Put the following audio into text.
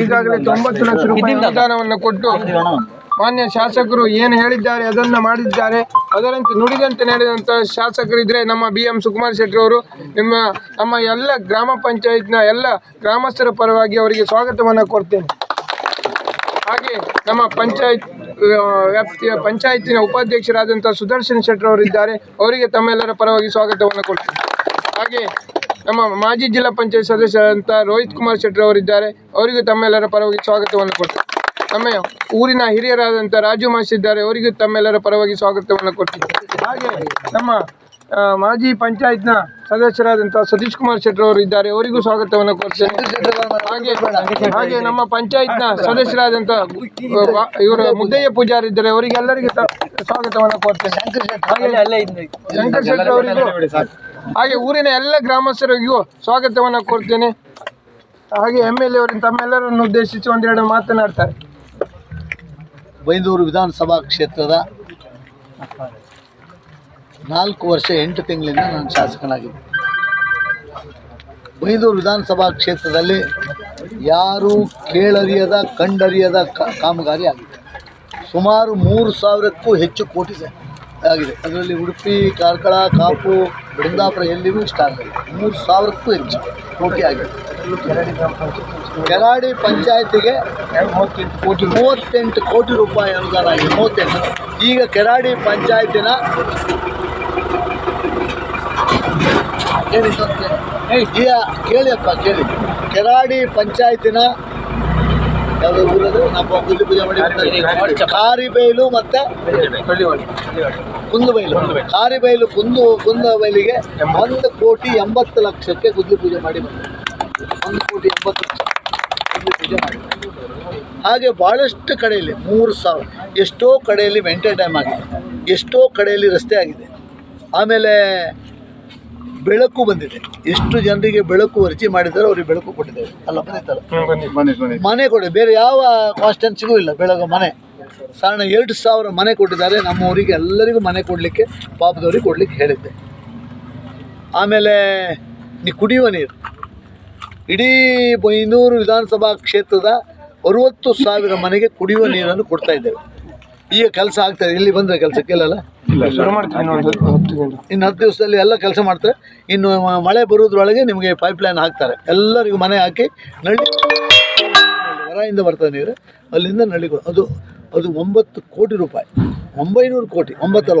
ಈಗಾಗಲೇ ತೊಂಬತ್ತು ಲಕ್ಷ ರೂಪಾಯಿ ಅನುದಾನವನ್ನು ಕೊಟ್ಟು ಮಾನ್ಯ ಶಾಸಕರು ಏನು ಹೇಳಿದ್ದಾರೆ ಅದನ್ನು ಮಾಡಿದ್ದಾರೆ. ಅದರಂತೆ ನುಡಿದಂತೆ ನಡೆದಂಥ ಶಾಸಕರಿದ್ದರೆ ನಮ್ಮ ಬಿ ಎಂ ಸುಕುಮಾರ್ ಶೆಟ್ಟಿ ಅವರು ನಿಮ್ಮ ನಮ್ಮ ಎಲ್ಲ ಗ್ರಾಮ ಪಂಚಾಯತ್ನ ಎಲ್ಲ ಗ್ರಾಮಸ್ಥರ ಪರವಾಗಿ ಅವರಿಗೆ ಸ್ವಾಗತವನ್ನು ಕೊಡ್ತೇನೆ. ಹಾಗೆ ನಮ್ಮ ಪಂಚಾಯತ್ ವ್ಯಾಪ್ತಿಯ ಪಂಚಾಯತಿನ ಉಪಾಧ್ಯಕ್ಷರಾದಂಥ ಸುದರ್ಶನ್ ಶೆಟ್ಟರ್ ಅವರಿದ್ದಾರೆ. ಅವರಿಗೆ ತಮ್ಮೆಲ್ಲರ ಪರವಾಗಿ ಸ್ವಾಗತವನ್ನು ಕೊಡ್ತೇನೆ. ಹಾಗೆ ನಮ್ಮ ಮಾಜಿ ಜಿಲ್ಲಾ ಪಂಚಾಯತ್ ಸದಸ್ಯರಾದಂಥ ರೋಹಿತ್ ಕುಮಾರ್ ಶೆಟ್ಟರ್ ಅವರಿದ್ದಾರೆ. ಅವರಿಗೂ ತಮ್ಮೆಲ್ಲರ ಪರವಾಗಿ ಸ್ವಾಗತವನ್ನು ಕೊಡ್ತೀವಿ. ನಮ್ಮ ಊರಿನ ಹಿರಿಯರಾದಂಥ ರಾಜು ಮಾಸ್ ಇದ್ದಾರೆ. ಅವರಿಗೂ ತಮ್ಮೆಲ್ಲರ ಪರವಾಗಿ ಸ್ವಾಗತವನ್ನು ಕೊಡ್ತೀನಿ ಹಾಗೆ ನಮ್ಮ ಮಾಜಿ ಪಂಚಾಯತ್ನ ಸದಸ್ಯರಾದಂಥ ಸತೀಶ್ ಕುಮಾರ್ ಶೆಟ್ಟರ್ ಅವರು ಇದ್ದಾರೆ. ಅವರಿಗೂ ಸ್ವಾಗತವನ್ನು ಕೊಡ್ತೇನೆ. ಹಾಗೆ ಹಾಗೆ ನಮ್ಮ ಪಂಚಾಯತ್ನ ಸದಸ್ಯರಾದಂಥ ಇವರು ಮುದ್ದಯ್ಯ ಪೂಜಾರಿ ಇದ್ದಾರೆ. ಅವರಿಗೆಲ್ಲರಿಗೂ ಸ್ವಾಗತವನ್ನು ಕೊಡ್ತೇನೆ. ಶಂಕರ್ ಶೆಟ್ಟರ್ ಅವರಿಗೂ ಹಾಗೆ ಊರಿನ ಎಲ್ಲ ಗ್ರಾಮಸ್ಥರಿಗೂ ಸ್ವಾಗತವನ್ನು ಕೊಡ್ತೇನೆ ಹಾಗೆ ಎಂ ಎಲ್ ಎ ತಮ್ಮೆಲ್ಲರನ್ನು ಉದ್ದೇಶಿಸಿ ಒಂದೆರಡು ಮಾತನಾಡ್ತಾರೆ. ಬೈಂದೂರು ವಿಧಾನಸಭಾ ಕ್ಷೇತ್ರದ ನಾಲ್ಕು ವರ್ಷ ಎಂಟು ತಿಂಗಳಿಂದ ನಾನು ಶಾಸಕನಾಗಿದ್ದೆ. ಬೈಂದೂರು ವಿಧಾನಸಭಾ ಕ್ಷೇತ್ರದಲ್ಲಿ ಯಾರೂ ಕೇಳರಿಯದ, ಕಂಡರಿಯದ ಕಾಮಗಾರಿ ಆಗಿದೆ ಸುಮಾರು ಮೂರು ಸಾವಿರಕ್ಕೂ ಹೆಚ್ಚು ಕೋಟಿ ಸ- ಆಗಿದೆ. ಅದರಲ್ಲಿ ಉಡುಪಿ, ಕಾರ್ಕಳ, ಕಾಪು ಬೃಂದಾಪುರ ಎಲ್ಲಿಗೂ ಇಷ್ಟ ಆಗಲಿಲ್ಲ ಮೂರು ಸಾವಿರಕ್ಕೂ ಹೆಚ್ಚು. ಕೋಟಿ ಆಗಿದೆ. ಕೆರಾಡಿ ಪಂಚಾಯತಿಗೆ ಕೋಟಿ ಮೂವತ್ತೆಂಟು ಕೋಟಿ ರೂಪಾಯಿ ಅನುದಾನ ಆಗಿದೆ. ಮೂವತ್ತೆಂಟು. ಈಗ ಕೆರಾಡಿ ಪಂಚಾಯತಿನ ಕೇಳಿ ಕೇಳಿಯಪ್ಪ ಕೇಳಿ. ಕೆರಾಡಿ ಪಂಚಾಯತಿನ ಪೂಜೆ ಮಾಡಿ. ಕಾರಿಬೈಲು ಮತ್ತು ಕುಂದುಬೈಲು. ಕಾರಿಬೈಲು ಕುಂದು ಕುಂದಬೈಲಿಗೆ ಒಂದು ಕೋಟಿ ಎಂಬತ್ತು ಲಕ್ಷಕ್ಕೆ ಗುದ್ಲಿ ಪೂಜೆ ಮಾಡಿ ಒಂದು ಕೋಟಿ ಎಂಬತ್ತು ಲಕ್ಷ ಗುದ್ಲಿ ಪೂಜೆ ಮಾಡಿ ಹಾಗೆ ಭಾಳಷ್ಟು ಕಡೆಯಲ್ಲಿ, ಮೂರು ಸಾವಿರ, ಎಷ್ಟೋ ಕಡೆಯಲ್ಲಿ ವೆಂಟೆ ಡ್ಯಾಮ್ ಆಗಿದೆ, ಎಷ್ಟೋ ಕಡೆಯಲ್ಲಿ ರಸ್ತೆ ಆಗಿದೆ. ಆಮೇಲೆ ಬೆಳಕು ಬಂದಿದೆ. ಎಷ್ಟು ಜನರಿಗೆ ಬೆಳಕು ಅರ್ಜಿ ಮಾಡಿದ್ದಾರೆ ಅವ್ರಿಗೆ ಬೆಳಕು ಕೊಟ್ಟಿದ್ದೇವೆ ಅಲ್ಲ ಬಂದಿತ್ತಲ್ಲ ಮನೆ ಕೊಡಿ. ಬೇರೆ ಯಾವ ಕಾಸ್ಟೆನ್ಸಿಗೂ ಇಲ್ಲ ಬೆಳಗ ಮನೆ. ಸಾಧಾರಣ ಎರಡು ಸಾವಿರ ಮನೆ ಕೊಟ್ಟಿದ್ದಾರೆ. ನಮ್ಮವರಿಗೆ ಎಲ್ಲರಿಗೂ ಮನೆ ಕೊಡಲಿಕ್ಕೆ ಪಾಪದವ್ರಿಗೆ ಕೊಡಲಿಕ್ಕೆ ಹೇಳಿದ್ದೆ. ಆಮೇಲೆ ನೀ ಕುಡಿಯುವ ನೀರು. ಇಡೀ ಬೈನೂರು ವಿಧಾನಸಭಾ ಕ್ಷೇತ್ರದ ಅರುವತ್ತು ಸಾವಿರ ಮನೆಗೆ ಕುಡಿಯುವ ನೀರನ್ನು ಕೊಡ್ತಾ ಇದ್ದೇವೆ. ಈಗ ಕೆಲಸ ಆಗ್ತದೆ ಇಲ್ಲಿ ಬಂದರೆ ಹತ್ತು ಗಂಟೆ ಇನ್ನು ಹತ್ತು ದಿವಸದಲ್ಲಿ ಎಲ್ಲ ಕೆಲಸ ಮಾಡ್ತಾರೆ. ಇನ್ನು ಮಳೆ ಬರೋದ್ರೊಳಗೆ ನಿಮಗೆ ಪೈಪ್ ಲೈನ್ ಹಾಕ್ತಾರೆ. ಎಲ್ಲರಿಗೂ ಮನೆ ಹಾಕಿ ನಳ್ಳಿ ಹೊರಯಿಂದ ಬರ್ತದೆ ನೀರು. ಅಲ್ಲಿಂದ ನಳ್ಳಿಗಳು ಅದು ಅದು ಒಂಬತ್ತು ಕೋಟಿ ರೂಪಾಯಿ. ಒಂಬೈನೂರು ಕೋಟಿ ಒಂಬತ್ತಲ್ಲ